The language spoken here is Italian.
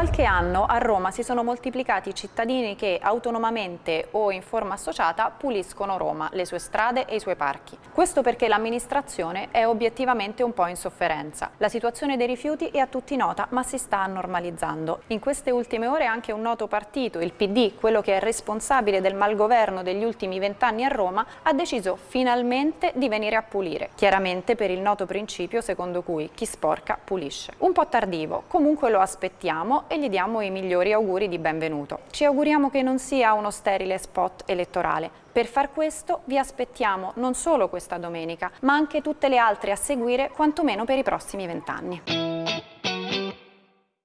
quest'anno a Roma si sono moltiplicati i cittadini che autonomamente o in forma associata puliscono Roma, le sue strade e i suoi parchi. Questo perché l'amministrazione è obiettivamente un po' in sofferenza. La situazione dei rifiuti è a tutti nota, ma si sta normalizzando. In queste ultime ore anche un noto partito, il PD, quello che è responsabile del malgoverno degli ultimi vent'anni a Roma, ha deciso finalmente di venire a pulire, chiaramente per il noto principio secondo cui chi sporca pulisce. Un po' tardivo, comunque lo aspettiamo e gli diamo i migliori auguri di benvenuto. Ci auguriamo che non sia uno sterile spot elettorale. Per far questo vi aspettiamo non solo questa domenica, ma anche tutte le altre a seguire, quantomeno per i prossimi vent'anni.